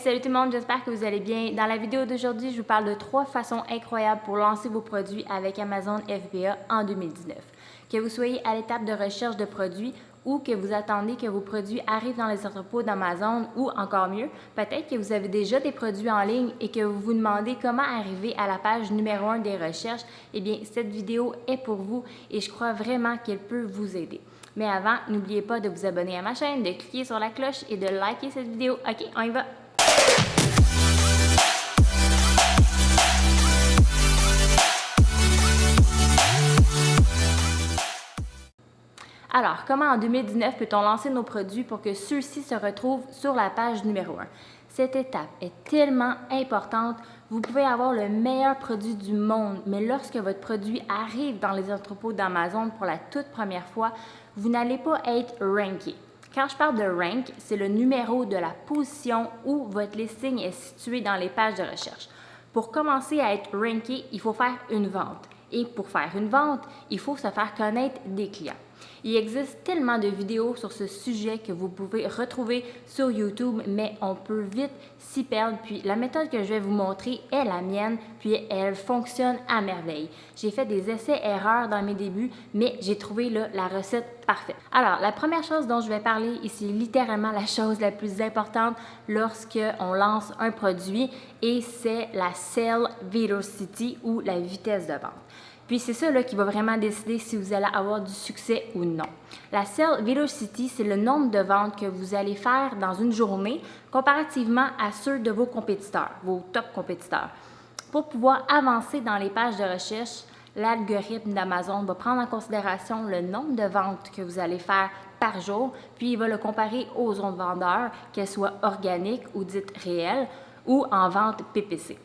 Salut tout le monde, j'espère que vous allez bien. Dans la vidéo d'aujourd'hui, je vous parle de trois façons incroyables pour lancer vos produits avec Amazon FBA en 2019. Que vous soyez à l'étape de recherche de produits ou que vous attendez que vos produits arrivent dans les entrepôts d'Amazon ou encore mieux, peut-être que vous avez déjà des produits en ligne et que vous vous demandez comment arriver à la page numéro 1 des recherches, eh bien cette vidéo est pour vous et je crois vraiment qu'elle peut vous aider. Mais avant, n'oubliez pas de vous abonner à ma chaîne, de cliquer sur la cloche et de liker cette vidéo. OK, on y va! Alors, comment en 2019 peut-on lancer nos produits pour que ceux-ci se retrouvent sur la page numéro 1? Cette étape est tellement importante. Vous pouvez avoir le meilleur produit du monde, mais lorsque votre produit arrive dans les entrepôts d'Amazon pour la toute première fois, vous n'allez pas être ranké. Quand je parle de rank, c'est le numéro de la position où votre listing est situé dans les pages de recherche. Pour commencer à être ranké, il faut faire une vente. Et pour faire une vente, il faut se faire connaître des clients. Il existe tellement de vidéos sur ce sujet que vous pouvez retrouver sur YouTube, mais on peut vite s'y perdre. Puis la méthode que je vais vous montrer est la mienne, puis elle fonctionne à merveille. J'ai fait des essais-erreurs dans mes débuts, mais j'ai trouvé la recette parfaite. Alors, la première chose dont je vais parler ici, littéralement la chose la plus importante lorsque on lance un produit, et c'est la Sell Velocity ou la vitesse de vente. Puis c'est ça qui va vraiment décider si vous allez avoir du succès ou non. La Sell Velocity, c'est le nombre de ventes que vous allez faire dans une journée comparativement à ceux de vos compétiteurs, vos top compétiteurs. Pour pouvoir avancer dans les pages de recherche, l'algorithme d'Amazon va prendre en considération le nombre de ventes que vous allez faire par jour, puis il va le comparer aux autres vendeurs, qu'elles soient organiques ou dites réelles, ou en vente PPC.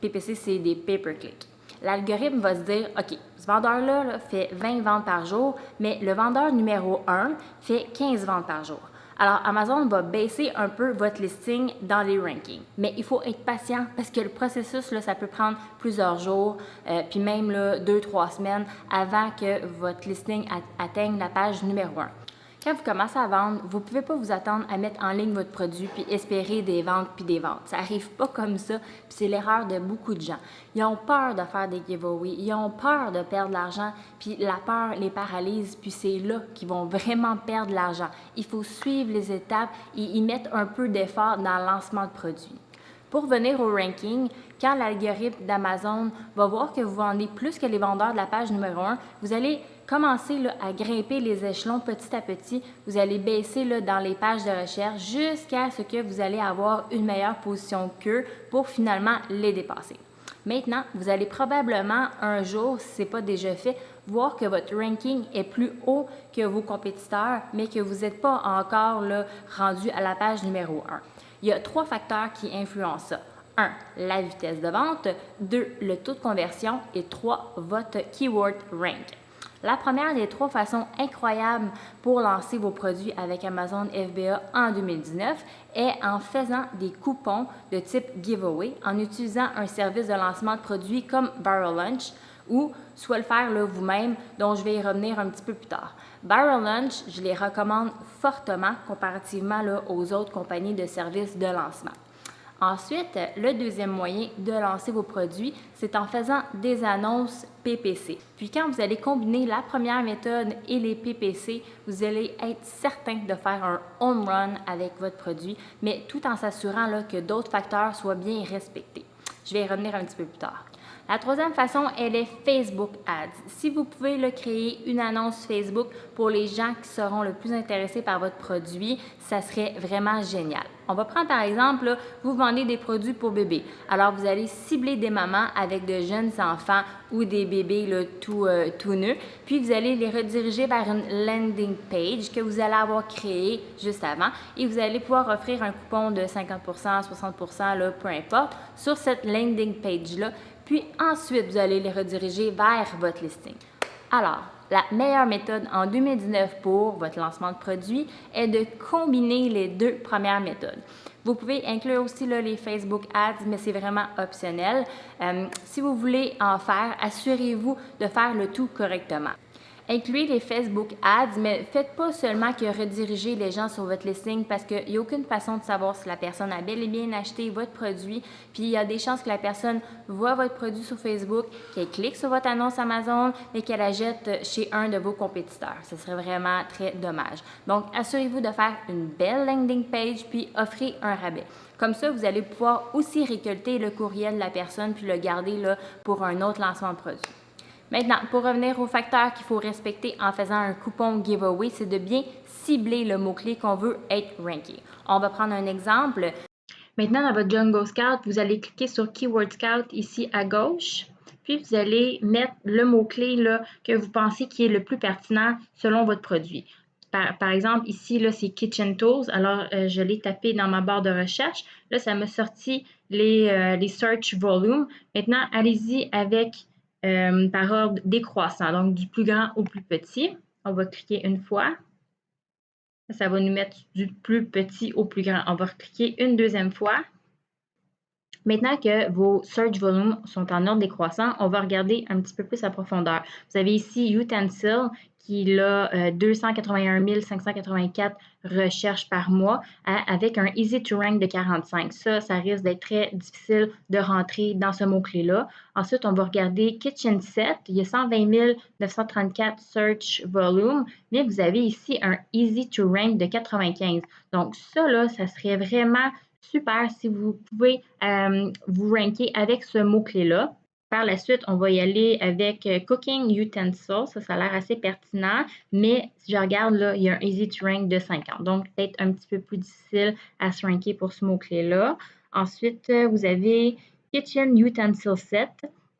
PPC, c'est des pay-per-click l'algorithme va se dire, OK, ce vendeur-là fait 20 ventes par jour, mais le vendeur numéro 1 fait 15 ventes par jour. Alors, Amazon va baisser un peu votre listing dans les rankings. Mais il faut être patient parce que le processus, ça peut prendre plusieurs jours, euh, puis même là, deux, trois semaines avant que votre listing atteigne la page numéro 1. Quand vous commencez à vendre, vous ne pouvez pas vous attendre à mettre en ligne votre produit puis espérer des ventes puis des ventes. Ça n'arrive pas comme ça, puis c'est l'erreur de beaucoup de gens. Ils ont peur de faire des giveaways, ils ont peur de perdre l'argent, puis la peur les paralyse, puis c'est là qu'ils vont vraiment perdre l'argent. Il faut suivre les étapes et y mettre un peu d'effort dans le lancement de produits. Pour venir au ranking, quand l'algorithme d'Amazon va voir que vous vendez plus que les vendeurs de la page numéro 1, vous allez commencer à grimper les échelons petit à petit. Vous allez baisser dans les pages de recherche jusqu'à ce que vous allez avoir une meilleure position qu'eux pour finalement les dépasser. Maintenant, vous allez probablement un jour, si ce n'est pas déjà fait, voir que votre ranking est plus haut que vos compétiteurs, mais que vous n'êtes pas encore rendu à la page numéro 1. Il y a trois facteurs qui influencent ça. 1. La vitesse de vente. 2. Le taux de conversion. Et 3. Votre keyword rank. La première des trois façons incroyables pour lancer vos produits avec Amazon FBA en 2019 est en faisant des coupons de type giveaway, en utilisant un service de lancement de produits comme Barrel Lunch ou soit le faire vous-même, dont je vais y revenir un petit peu plus tard. Barrel Lunch, je les recommande fortement comparativement aux autres compagnies de services de lancement. Ensuite, le deuxième moyen de lancer vos produits, c'est en faisant des annonces PPC. Puis quand vous allez combiner la première méthode et les PPC, vous allez être certain de faire un home run avec votre produit, mais tout en s'assurant que d'autres facteurs soient bien respectés. Je vais y revenir un petit peu plus tard. La troisième façon, elle est Facebook Ads. Si vous pouvez le créer une annonce Facebook pour les gens qui seront le plus intéressés par votre produit, ça serait vraiment génial. On va prendre par exemple, vous vendez des produits pour bébés. Alors, vous allez cibler des mamans avec de jeunes enfants ou des bébés tout, euh, puis vous allez les rediriger vers une landing page que vous allez avoir créée juste avant et vous allez pouvoir offrir un coupon de 50% 60 là, peu importe, sur cette landing page-là puis ensuite, vous allez les rediriger vers votre listing. Alors, la meilleure méthode en 2019 pour votre lancement de produit est de combiner les deux premières méthodes. Vous pouvez inclure aussi les Facebook Ads, mais c'est vraiment optionnel. Euh, si vous voulez en faire, assurez-vous de faire le tout correctement. Incluez les Facebook Ads, mais faites pas seulement que rediriger les gens sur votre listing parce qu'il n'y a aucune façon de savoir si la personne a bel et bien acheté votre produit. Puis il y a des chances que la personne voit votre produit sur Facebook, qu'elle clique sur votre annonce Amazon et qu'elle la jette chez un de vos compétiteurs. Ce serait vraiment très dommage. Donc, assurez-vous de faire une belle landing page puis offrez un rabais. Comme ça, vous allez pouvoir aussi récolter le courriel de la personne puis le garder là, pour un autre lancement de produit. Maintenant, pour revenir aux facteurs qu'il faut respecter en faisant un coupon giveaway, c'est de bien cibler le mot-clé qu'on veut être ranké. On va prendre un exemple. Maintenant, dans votre Jungle Scout, vous allez cliquer sur Keyword Scout ici à gauche. Puis, vous allez mettre le mot-clé que vous pensez qui est le plus pertinent selon votre produit. Par, exemple, ici, c'est Kitchen Tools. Alors, euh, je l'ai tapé dans ma barre de recherche. Là, ça m'a sorti les, euh, les search volumes. Maintenant, allez-y avec euh, par ordre décroissant, donc du plus grand au plus petit. On va cliquer une fois. Ça va nous mettre du plus petit au plus grand. On va cliquer une deuxième fois. Maintenant que vos search volumes sont en ordre décroissant, on va regarder un petit peu plus à profondeur. Vous avez ici Utensil qui a 281 584 recherches par mois avec un Easy to Rank de 45. Ça, ça risque d'être très difficile de rentrer dans ce mot-clé-là. Ensuite, on va regarder Kitchen Set. Il y a 120 934 search volume, mais vous avez ici un Easy to Rank de 95. Donc, ça, là, ça serait vraiment super si vous pouvez euh, vous ranker avec ce mot-clé-là. La suite, on va y aller avec euh, Cooking Utensils. Ça, ça a l'air assez pertinent, mais si je regarde là, il y a un Easy to Rank de 50. Donc, peut-être un petit peu plus difficile à se ranker pour ce mot-clé-là. Ensuite, euh, vous avez Kitchen Utensil Set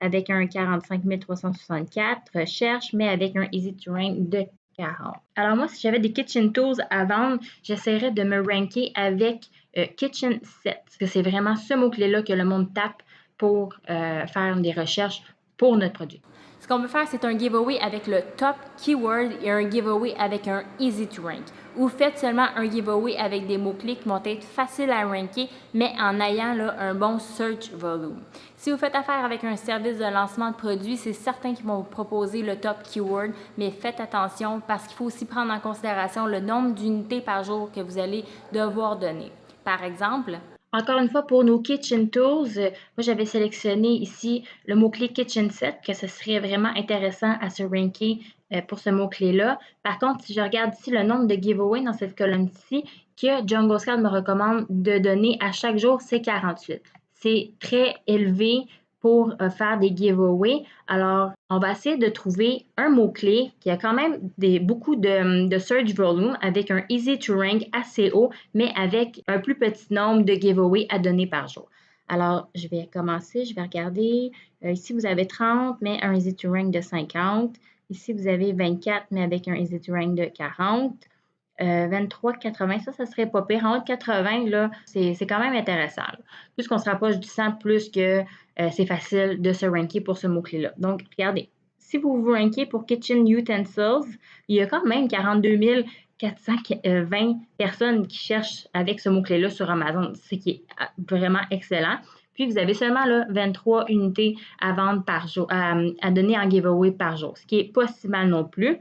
avec un 45 364 recherche, mais avec un Easy to Rank de 40. Alors moi, si j'avais des kitchen tools à vendre, j'essaierais de me ranker avec euh, kitchen set, parce que c'est vraiment ce mot-clé-là que le monde tape pour euh, faire des recherches pour notre produit. Ce qu'on veut faire, c'est un giveaway avec le top keyword et un giveaway avec un easy to rank. Ou faites seulement un giveaway avec des mots-clés qui vont être faciles à ranker, mais en ayant là, un bon search volume. Si vous faites affaire avec un service de lancement de produits, c'est certain qu'ils vont vous proposer le top keyword, mais faites attention parce qu'il faut aussi prendre en considération le nombre d'unités par jour que vous allez devoir donner. Par exemple, encore une fois, pour nos Kitchen Tools, euh, moi j'avais sélectionné ici le mot-clé Kitchen Set, que ce serait vraiment intéressant à se ranker euh, pour ce mot-clé-là. Par contre, si je regarde ici le nombre de giveaways dans cette colonne-ci, que Jungle Scout me recommande de donner à chaque jour, c'est 48. C'est très élevé pour euh, faire des giveaways. Alors, on va essayer de trouver un mot-clé qui a quand même des, beaucoup de, search volume avec un easy to rank assez haut, mais avec un plus petit nombre de giveaways à donner par jour. Alors, je vais commencer, je vais regarder. Euh, ici, vous avez 30, mais un easy to rank de 50. Ici, vous avez 24, mais avec un easy to rank de 40. 23, 80, ça, ça serait pas pire. En haut de 80, là, c'est quand même intéressant. Plus qu'on se rapproche du 100, plus que euh, c'est facile de se ranker pour ce mot-clé-là. Donc, regardez, si vous vous rankez pour Kitchen Utensils, il y a quand même 42 420 personnes qui cherchent avec ce mot-clé-là sur Amazon, ce qui est ah, vraiment excellent. Puis, vous avez seulement là, 23 unités à vendre par jour, à, à donner en giveaway par jour, ce qui est pas si mal non plus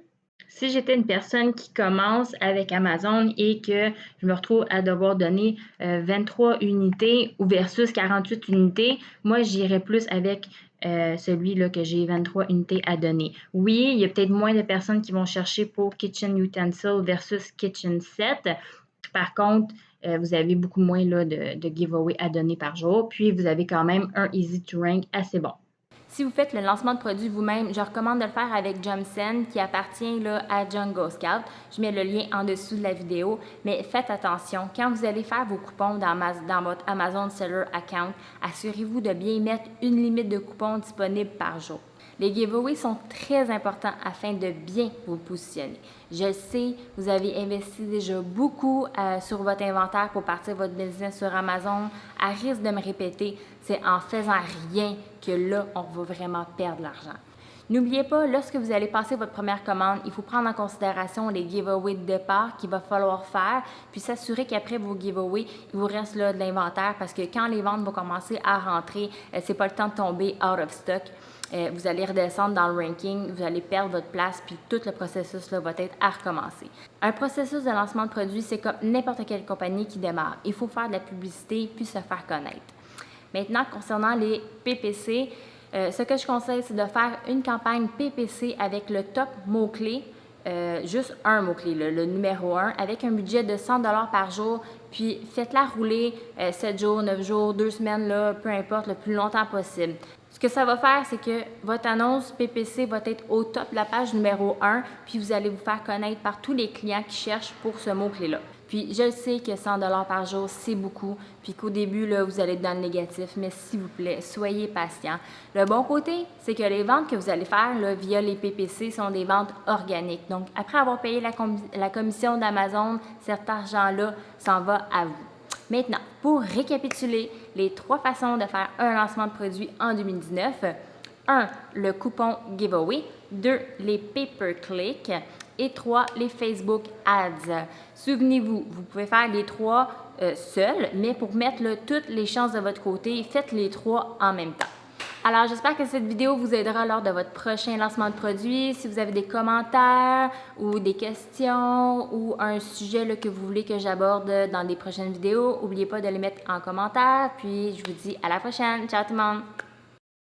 si j'étais une personne qui commence avec Amazon et que je me retrouve à devoir donner 23 euh, unités ou versus 48 unités, moi, j'irais plus avec euh, celui-là que j'ai 23 unités à donner. Oui, il y a peut-être moins de personnes qui vont chercher pour Kitchen Utensil versus Kitchen Set. Par contre, euh, vous avez beaucoup moins là, de, de giveaway à donner par jour. Puis, vous avez quand même un easy to rank assez bon. Si vous faites le lancement de produit vous-même, je recommande de le faire avec Jumsen qui appartient là, à Jungle Scout. Je mets le lien en dessous de la vidéo, mais faites attention. Quand vous allez faire vos coupons dans, dans votre Amazon Seller Account, assurez-vous de bien mettre une limite de coupons disponible par jour. Les giveaways sont très importants afin de bien vous positionner. Je sais, vous avez investi déjà beaucoup euh, sur votre inventaire pour partir votre business sur Amazon. À risque de me répéter, c'est en faisant rien que là, on va vraiment perdre l'argent. N'oubliez pas, lorsque vous allez passer votre première commande, il faut prendre en considération les giveaways de départ qu'il va falloir faire, puis s'assurer qu'après vos giveaways, il vous reste là de l'inventaire parce que quand les ventes vont commencer à rentrer, euh, c'est pas le temps de tomber out of stock. Euh, vous allez redescendre dans le ranking, vous allez perdre votre place, puis tout le processus là, va être à recommencer. Un processus de lancement de produit, c'est comme n'importe quelle compagnie qui démarre. Il faut faire de la publicité puis se faire connaître. Maintenant, concernant les PPC, euh, ce que je conseille, c'est de faire une campagne PPC avec le top mot-clé euh, juste un mot-clé, le, numéro 1, avec un budget de 100 par jour, puis faites-la rouler 7 euh, jours, 9 jours, 2 semaines, peu importe, le plus longtemps possible. Ce que ça va faire, c'est que votre annonce PPC va être au top de la page numéro 1, puis vous allez vous faire connaître par tous les clients qui cherchent pour ce mot-clé-là. Puis je sais que 100 par jour, c'est beaucoup, puis qu'au début, là, vous allez être dans le négatif, mais s'il vous plaît, soyez patient. Le bon côté, c'est que les ventes que vous allez faire via les PPC sont des ventes organiques. Donc, après avoir payé la, la commission d'Amazon, cet argent-là s'en va à vous. Maintenant, pour récapituler les trois façons de faire un lancement de produit en 2019, 1. Le coupon giveaway. 2. Les pay-per-click et trois, les Facebook Ads. Souvenez-vous, vous pouvez faire les trois euh, seuls, mais pour mettre toutes les chances de votre côté, faites les trois en même temps. Alors, j'espère que cette vidéo vous aidera lors de votre prochain lancement de produit. Si vous avez des commentaires ou des questions ou un sujet que vous voulez que j'aborde dans des prochaines vidéos, n'oubliez pas de les mettre en commentaire. Puis, je vous dis à la prochaine. Ciao tout le monde!